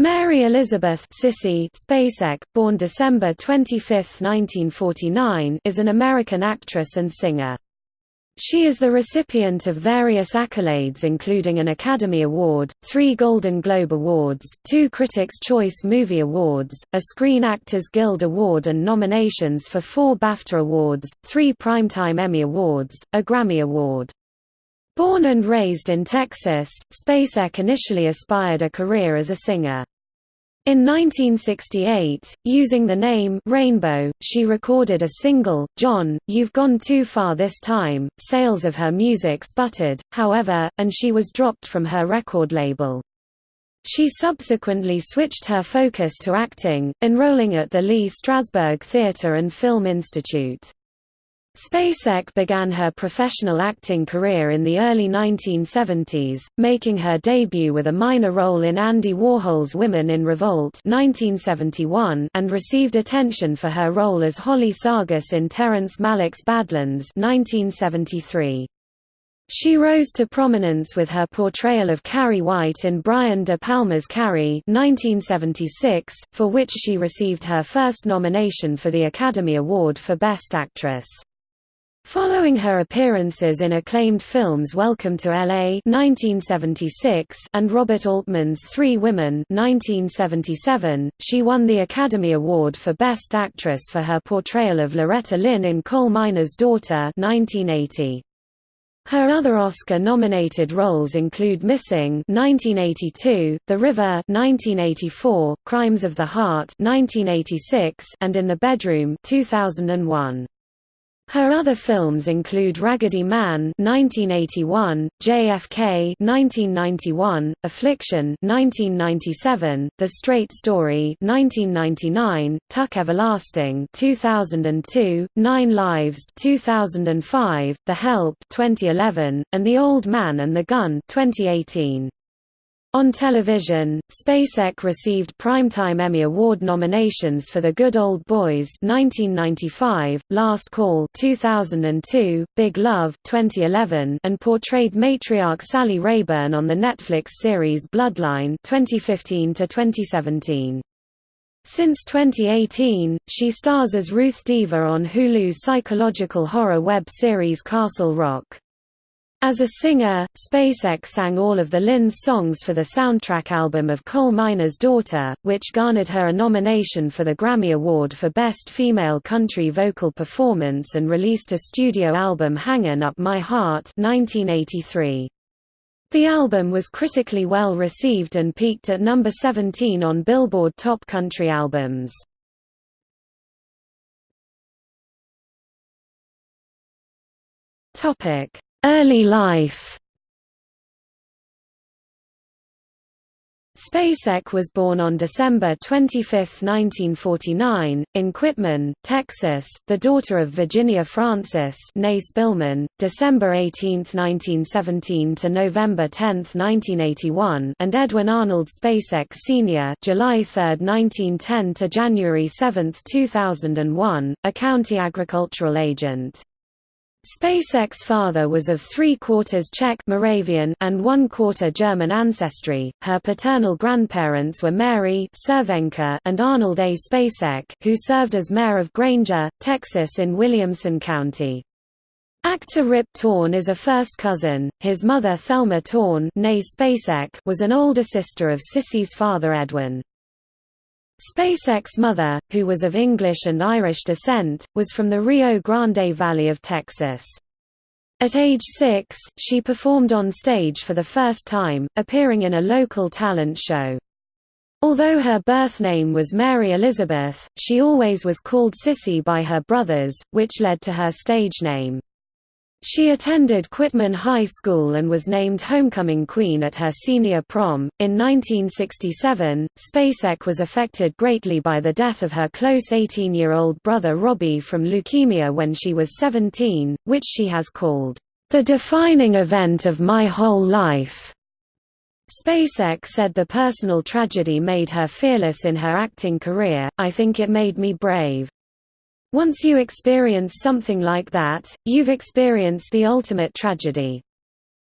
Mary Elizabeth Sissy Spacek, born December 25, 1949, is an American actress and singer. She is the recipient of various accolades including an Academy Award, three Golden Globe Awards, two Critics' Choice Movie Awards, a Screen Actors Guild Award and nominations for four BAFTA Awards, three Primetime Emmy Awards, a Grammy Award. Born and raised in Texas, Spacek initially aspired a career as a singer. In 1968, using the name Rainbow, she recorded a single, John, You've Gone Too Far This Time. Sales of her music sputtered, however, and she was dropped from her record label. She subsequently switched her focus to acting, enrolling at the Lee Strasberg Theatre and Film Institute. Spacek began her professional acting career in the early 1970s, making her debut with a minor role in Andy Warhol's Women in Revolt 1971 and received attention for her role as Holly Sargis in Terrence Malick's Badlands 1973. She rose to prominence with her portrayal of Carrie White in Brian De Palma's Carrie 1976, for which she received her first nomination for the Academy Award for Best Actress. Following her appearances in acclaimed films Welcome to L.A. 1976 and Robert Altman's Three Women 1977, she won the Academy Award for Best Actress for her portrayal of Loretta Lynn in Coal Miner's Daughter 1980. Her other Oscar-nominated roles include Missing (1982), The River (1984), Crimes of the Heart (1986), and In the Bedroom (2001). Her other films include Raggedy Man (1981), JFK (1991), Affliction (1997), The Straight Story (1999), Tuck Everlasting (2002), Nine Lives (2005), The Help (2011), and The Old Man and the Gun (2018). On television, Spacek received Primetime Emmy Award nominations for The Good Old Boys 1995, Last Call 2002, Big Love 2011, and portrayed matriarch Sally Rayburn on the Netflix series Bloodline 2015 to 2017. Since 2018, she stars as Ruth Deaver on Hulu's psychological horror web series Castle Rock. As a singer, Spacek sang all of the Lynn's songs for the soundtrack album of Coal Miner's Daughter, which garnered her a nomination for the Grammy Award for Best Female Country Vocal Performance and released a studio album Hangin' Up My Heart 1983. The album was critically well received and peaked at number 17 on Billboard Top Country Albums. Topic Early life Spacek was born on December 25, 1949, in Quitman, Texas, the daughter of Virginia Francis Spillman, December 18, 1917 to November 10, 1981 and Edwin Arnold Spacek Sr. July 3, 1910 to January 7, 2001, a county agricultural agent. Spacek's father was of three-quarters Czech Moravian and one-quarter German ancestry. Her paternal grandparents were Mary Cervenka and Arnold A. Spacek, who served as mayor of Granger, Texas in Williamson County. Actor Rip Torn is a first cousin. His mother Thelma Torn was an older sister of Sissy's father Edwin. Spacek's mother, who was of English and Irish descent, was from the Rio Grande Valley of Texas. At age six, she performed on stage for the first time, appearing in a local talent show. Although her birth name was Mary Elizabeth, she always was called Sissy by her brothers, which led to her stage name. She attended Quitman High School and was named Homecoming Queen at her senior prom. In 1967, Spacek was affected greatly by the death of her close 18 year old brother Robbie from leukemia when she was 17, which she has called, the defining event of my whole life. Spacek said the personal tragedy made her fearless in her acting career, I think it made me brave. Once you experience something like that, you've experienced the ultimate tragedy.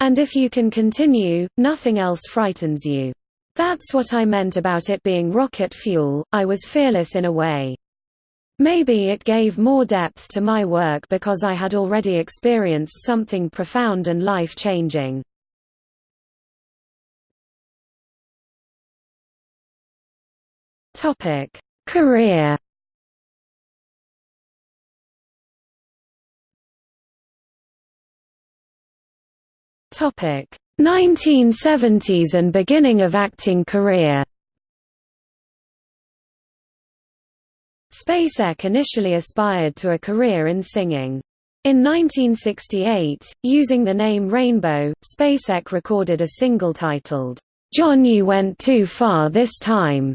And if you can continue, nothing else frightens you. That's what I meant about it being rocket fuel, I was fearless in a way. Maybe it gave more depth to my work because I had already experienced something profound and life-changing. Career Topic 1970s and beginning of acting career. Spacek initially aspired to a career in singing. In 1968, using the name Rainbow, Spacek recorded a single titled, "'John You Went Too Far This Time'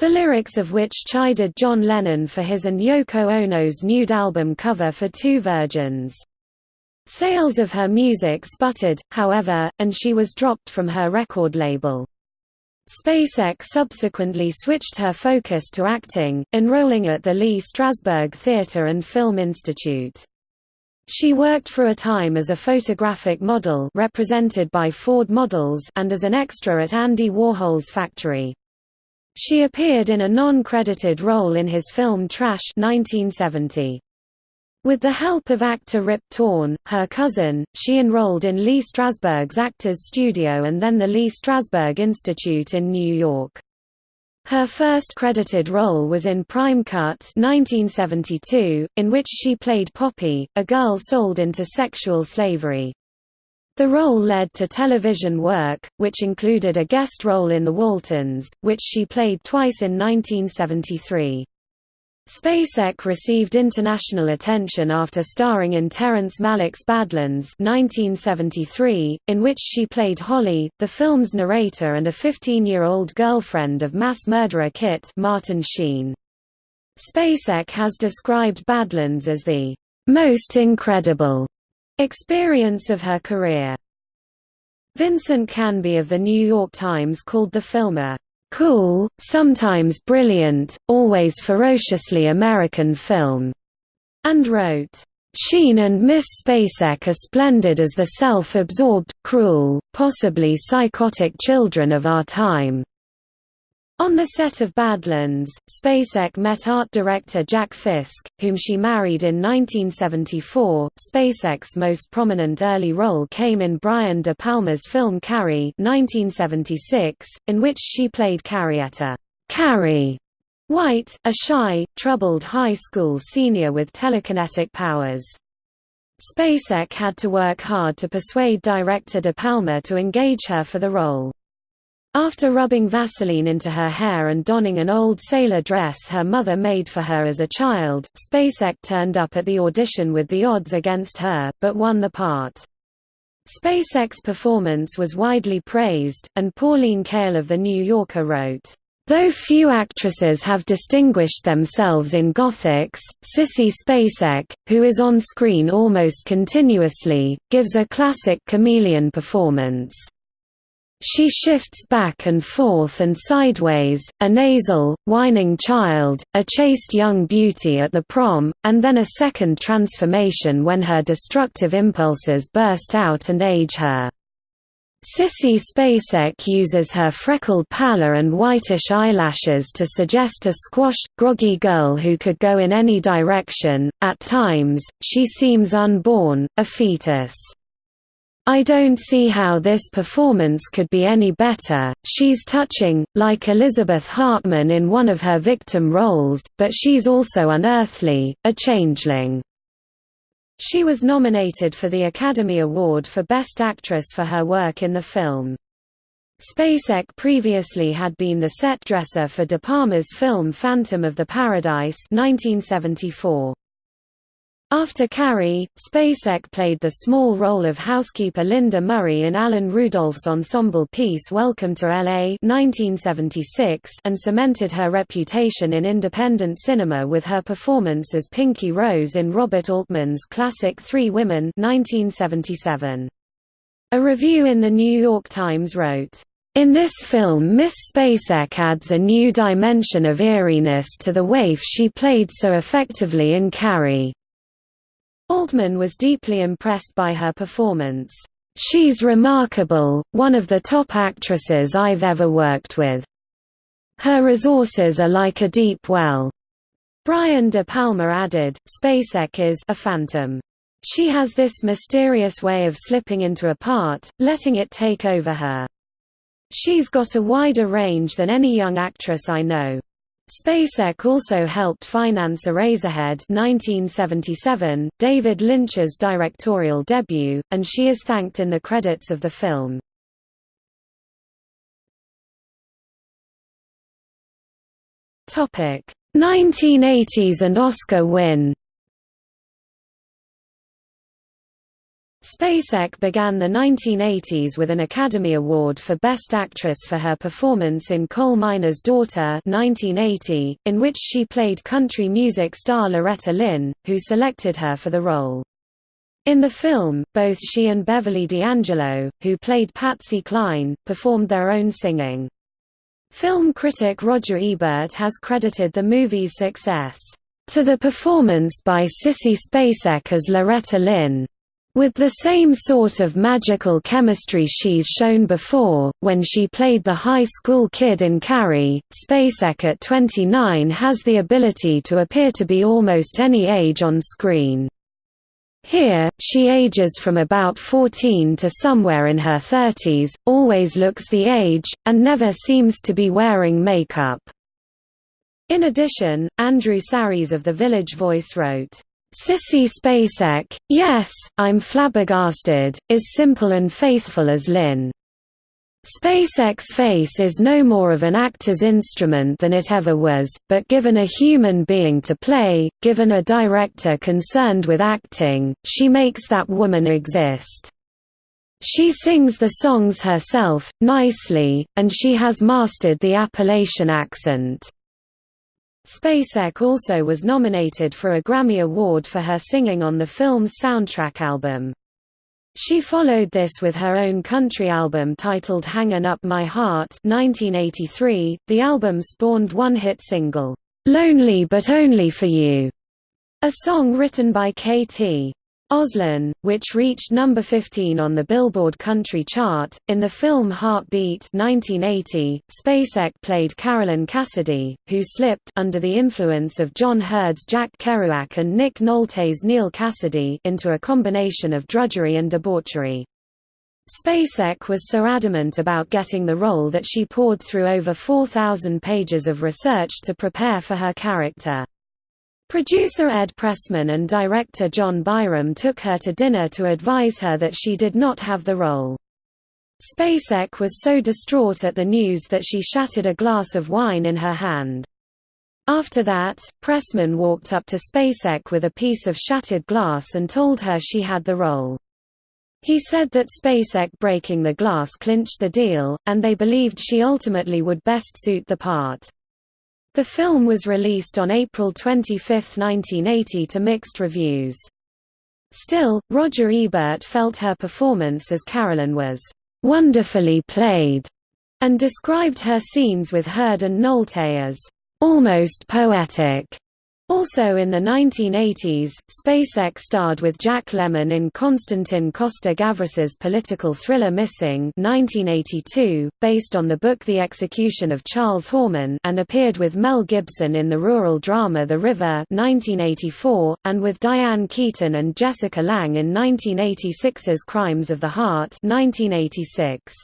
the lyrics of which chided John Lennon for his and Yoko Ono's nude album cover for Two Virgins. Sales of her music sputtered, however, and she was dropped from her record label. Spacek subsequently switched her focus to acting, enrolling at the Lee Strasberg Theatre and Film Institute. She worked for a time as a photographic model represented by Ford Models and as an extra at Andy Warhol's factory. She appeared in a non-credited role in his film Trash 1970. With the help of actor Rip Torn, her cousin, she enrolled in Lee Strasberg's Actors Studio and then the Lee Strasberg Institute in New York. Her first credited role was in Prime Cut 1972, in which she played Poppy, a girl sold into sexual slavery. The role led to television work, which included a guest role in The Waltons, which she played twice in 1973. Spacek received international attention after starring in Terrence Malick's Badlands 1973, in which she played Holly, the film's narrator and a 15-year-old girlfriend of mass murderer Kit Martin Sheen. Spacek has described Badlands as the most incredible experience of her career. Vincent Canby of The New York Times called the film a cool, sometimes brilliant, always ferociously American film, and wrote, Sheen and Miss Spacek are splendid as the self-absorbed, cruel, possibly psychotic children of our time. On the set of Badlands, Spacek met art director Jack Fisk, whom she married in 1974. Spacek's most prominent early role came in Brian De Palma's film Carrie 1976, in which she played Carrietta Carrie White, a shy, troubled high school senior with telekinetic powers. Spacek had to work hard to persuade director De Palma to engage her for the role. After rubbing Vaseline into her hair and donning an old sailor dress her mother made for her as a child, Spacek turned up at the audition with the odds against her, but won the part. Spacek's performance was widely praised, and Pauline Kael of The New Yorker wrote, Though few actresses have distinguished themselves in Gothics, Sissy Spacek, who is on screen almost continuously, gives a classic chameleon performance. She shifts back and forth and sideways, a nasal, whining child, a chaste young beauty at the prom, and then a second transformation when her destructive impulses burst out and age her. Sissy Spacek uses her freckled pallor and whitish eyelashes to suggest a squashed, groggy girl who could go in any direction. At times, she seems unborn, a fetus. I don't see how this performance could be any better, she's touching, like Elizabeth Hartman in one of her victim roles, but she's also unearthly, a changeling. She was nominated for the Academy Award for Best Actress for her work in the film. Spacek previously had been the set dresser for De Palma's film Phantom of the Paradise 1974. After Carrie, Spacek played the small role of housekeeper Linda Murray in Alan Rudolph's ensemble piece Welcome to L.A. 1976 and cemented her reputation in independent cinema with her performance as Pinky Rose in Robert Altman's classic Three Women 1977. A review in The New York Times wrote, in this film Miss Spacek adds a new dimension of eeriness to the waif she played so effectively in Carrie. Altman was deeply impressed by her performance. She's remarkable, one of the top actresses I've ever worked with. Her resources are like a deep well. Brian De Palma added, Spacek is a phantom. She has this mysterious way of slipping into a part, letting it take over her. She's got a wider range than any young actress I know. Spacek also helped finance Eraserhead 1977, David Lynch's directorial debut, and she is thanked in the credits of the film. Topic: 1980s and Oscar win Spacek began the 1980s with an Academy Award for Best Actress for her performance in Coal Miner's Daughter 1980, in which she played country music star Loretta Lynn, who selected her for the role. In the film, both she and Beverly D'Angelo, who played Patsy Cline, performed their own singing. Film critic Roger Ebert has credited the movie's success, "...to the performance by Sissy Spacek as Loretta Lynn." With the same sort of magical chemistry she's shown before, when she played the high school kid in Carrie, Spacek at 29 has the ability to appear to be almost any age on screen. Here, she ages from about 14 to somewhere in her 30s, always looks the age, and never seems to be wearing makeup. In addition, Andrew Sarris of The Village Voice wrote, Sissy Spacek, yes, I'm flabbergasted, is simple and faithful as Lynn. Spacek's face is no more of an actor's instrument than it ever was, but given a human being to play, given a director concerned with acting, she makes that woman exist. She sings the songs herself, nicely, and she has mastered the Appalachian accent. Spacek also was nominated for a Grammy Award for her singing on the film's soundtrack album. She followed this with her own country album titled Hangin' Up My Heart 1983. .The album spawned one hit single, "'Lonely But Only For You", a song written by K.T. Oslin, which reached number 15 on the Billboard Country chart. In the film Heartbeat 1980, Spacek played Carolyn Cassady, who slipped under the influence of John Heard's Jack Kerouac and Nick Nolte's Neal Cassady into a combination of drudgery and debauchery. Spacek was so adamant about getting the role that she poured through over 4,000 pages of research to prepare for her character. Producer Ed Pressman and director John Byrum took her to dinner to advise her that she did not have the role. Spacek was so distraught at the news that she shattered a glass of wine in her hand. After that, Pressman walked up to Spacek with a piece of shattered glass and told her she had the role. He said that Spacek breaking the glass clinched the deal, and they believed she ultimately would best suit the part. The film was released on April 25, 1980 to mixed reviews. Still, Roger Ebert felt her performance as Carolyn was "...wonderfully played", and described her scenes with Heard and Nolte as "...almost poetic." Also in the 1980s, Spacek starred with Jack Lemmon in Konstantin Costa-Gavras's political thriller Missing 1982, based on the book The Execution of Charles Horman and appeared with Mel Gibson in the rural drama The River 1984, and with Diane Keaton and Jessica Lange in 1986's Crimes of the Heart 1986.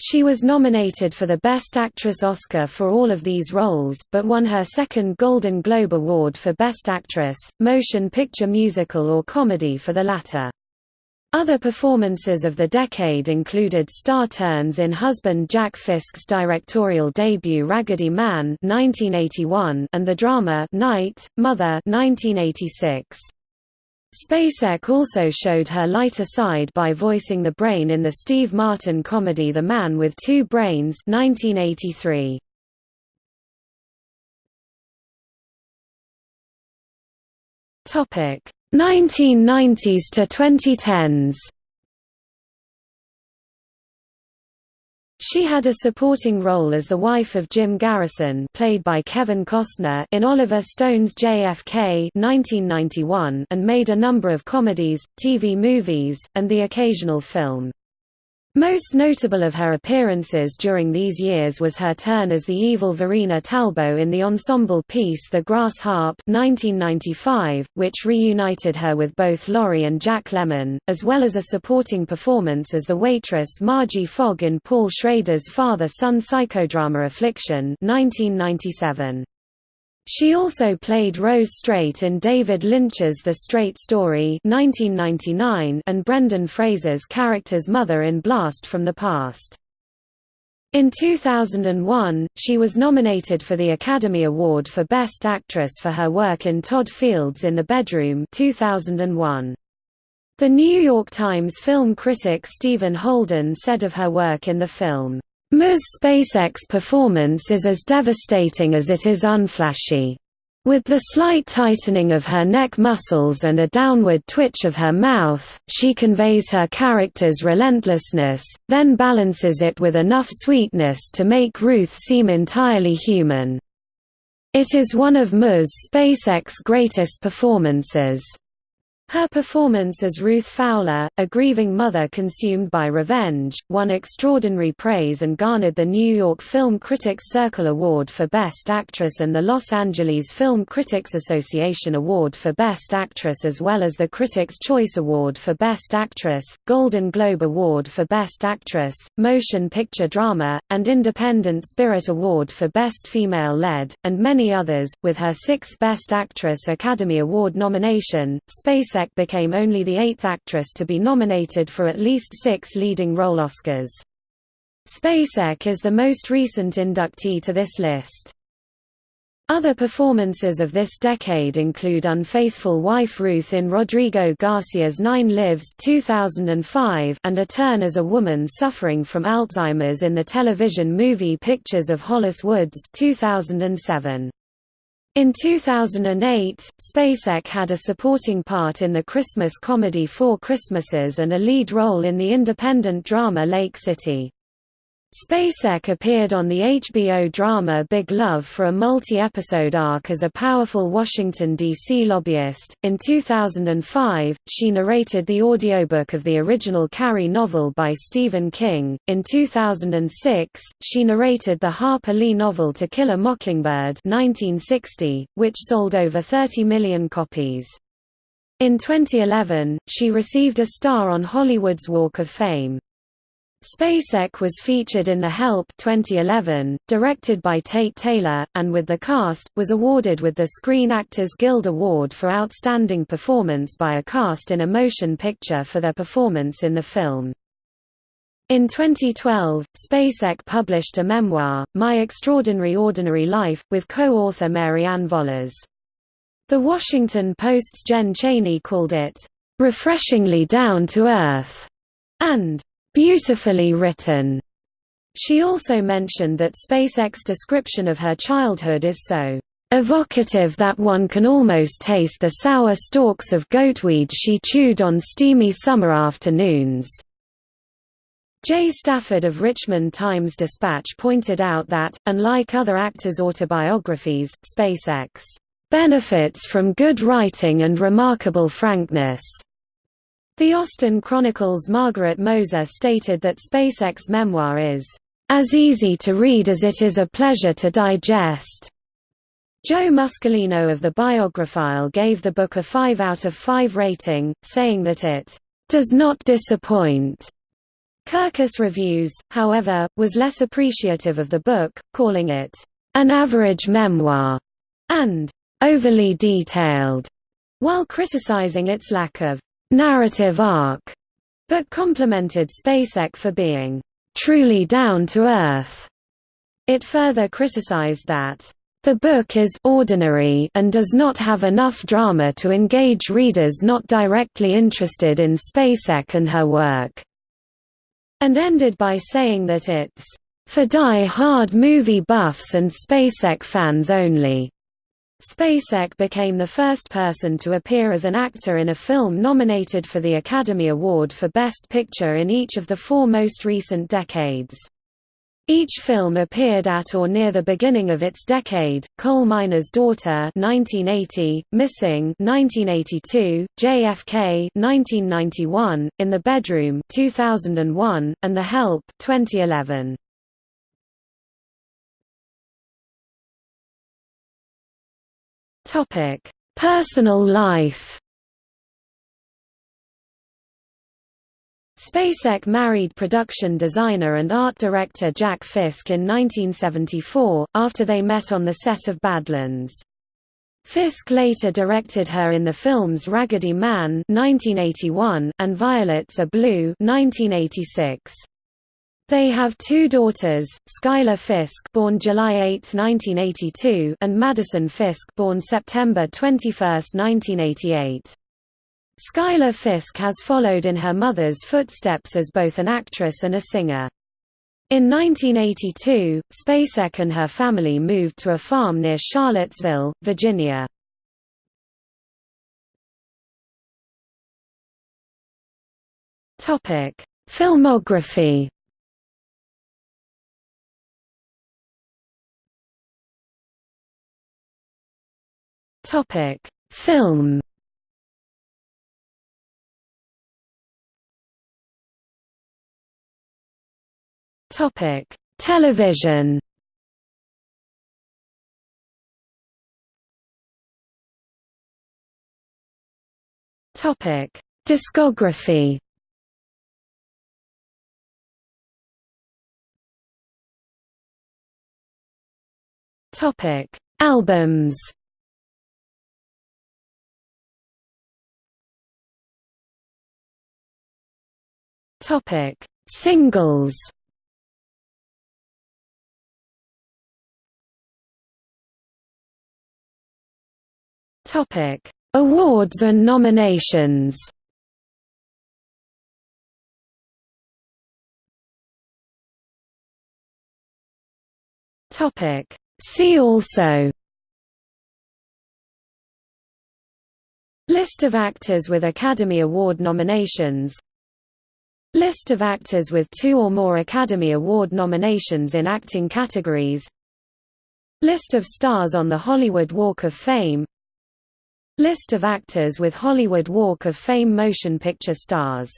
She was nominated for the Best Actress Oscar for all of these roles, but won her second Golden Globe Award for Best Actress, Motion Picture Musical or Comedy for the latter. Other performances of the decade included star turns in husband Jack Fisk's directorial debut Raggedy Man 1981 and the drama Night, Mother 1986. Spacek also showed her lighter side by voicing the brain in the Steve Martin comedy The Man with Two Brains 1983. Topic 1990s to 2010s. She had a supporting role as the wife of Jim Garrison played by Kevin Costner in Oliver Stone's JFK 1991 and made a number of comedies, TV movies, and the occasional film. Most notable of her appearances during these years was her turn as the evil Verena Talbot in the ensemble piece The Grass Harp 1995, which reunited her with both Laurie and Jack Lemmon, as well as a supporting performance as the waitress Margie Fogg in Paul Schrader's father-son psychodrama Affliction 1997. She also played Rose Straight in David Lynch's The Straight Story 1999 and Brendan Fraser's character's mother in Blast from the Past. In 2001, she was nominated for the Academy Award for Best Actress for her work in Todd Field's in the Bedroom 2001. The New York Times film critic Stephen Holden said of her work in the film, Ms. Spacek's performance is as devastating as it is unflashy. With the slight tightening of her neck muscles and a downward twitch of her mouth, she conveys her character's relentlessness, then balances it with enough sweetness to make Ruth seem entirely human. It is one of Ms. Spacek's greatest performances. Her performance as Ruth Fowler, a grieving mother consumed by revenge, won extraordinary praise and garnered the New York Film Critics Circle Award for Best Actress and the Los Angeles Film Critics Association Award for Best Actress as well as the Critics' Choice Award for Best Actress, Golden Globe Award for Best Actress, Motion Picture Drama, and Independent Spirit Award for Best Female Lead, and many others, with her sixth Best Actress Academy Award nomination. Space Spacek became only the eighth actress to be nominated for at least six leading role Oscars. Spacek is the most recent inductee to this list. Other performances of this decade include Unfaithful Wife Ruth in Rodrigo Garcia's Nine Lives 2005 and a turn as a woman suffering from Alzheimer's in the television movie Pictures of Hollis Woods 2007. In 2008, Spacek had a supporting part in the Christmas comedy Four Christmases and a lead role in the independent drama Lake City. Spacek appeared on the HBO drama Big Love for a multi-episode arc as a powerful Washington, D.C. lobbyist. In 2005, she narrated the audiobook of the original Carrie novel by Stephen King. In 2006, she narrated the Harper Lee novel To Kill a Mockingbird 1960, which sold over 30 million copies. In 2011, she received a star on Hollywood's Walk of Fame. Spacek was featured in The Help 2011, directed by Tate Taylor, and with the cast, was awarded with the Screen Actors Guild Award for Outstanding Performance by a Cast in a Motion Picture for their performance in the film. In 2012, Spacek published a memoir, My Extraordinary Ordinary Life, with co-author Marianne Vollers. The Washington Post's Jen Chaney called it, "...refreshingly down-to-earth", and beautifully written. She also mentioned that Spacek's description of her childhood is so evocative that one can almost taste the sour stalks of goatweed she chewed on steamy summer afternoons. Jay Stafford of Richmond Times-Dispatch pointed out that, unlike other actors' autobiographies, Spacek's benefits from good writing and remarkable frankness. The Austin Chronicle's Margaret Moser stated that Spacek's memoir is, "...as easy to read as it is a pleasure to digest." Joe Muscolino of the Biographile gave the book a 5 out of 5 rating, saying that it, "...does not disappoint." Kirkus Reviews, however, was less appreciative of the book, calling it, "...an average memoir," and "...overly detailed," while criticizing its lack of narrative arc, but complimented Spacek for being truly down to earth. It further criticized that the book is ordinary and does not have enough drama to engage readers not directly interested in Spacek and her work, and ended by saying that it's for die-hard movie buffs and Spacek fans only. Spacek became the first person to appear as an actor in a film nominated for the Academy Award for Best Picture in each of the four most recent decades. Each film appeared at or near the beginning of its decade: Coal Miner's Daughter (1980), Missing (1982), JFK (1991), In the Bedroom (2001), and The Help (2011). Topic: Personal life. Spacek married production designer and art director Jack Fisk in 1974, after they met on the set of Badlands. Fisk later directed her in the films Raggedy Man 1981 and Violets Are Blue 1986. They have two daughters, Skylar Fisk born July 8, 1982 and Madison Fisk born September 21, 1988. Skylar Fisk has followed in her mother's footsteps as both an actress and a singer. In 1982, Spacek and her family moved to a farm near Charlottesville, Virginia. Filmography Film Topic: Television. Topic: Discography. Topic: Albums. Topic: Singles. Topic: Awards and nominations. Topic: See also. List of actors with Academy Award nominations List of actors with two or more Academy Award nominations in acting categories. List of stars on the Hollywood Walk of Fame. List of actors with Hollywood Walk of Fame motion picture stars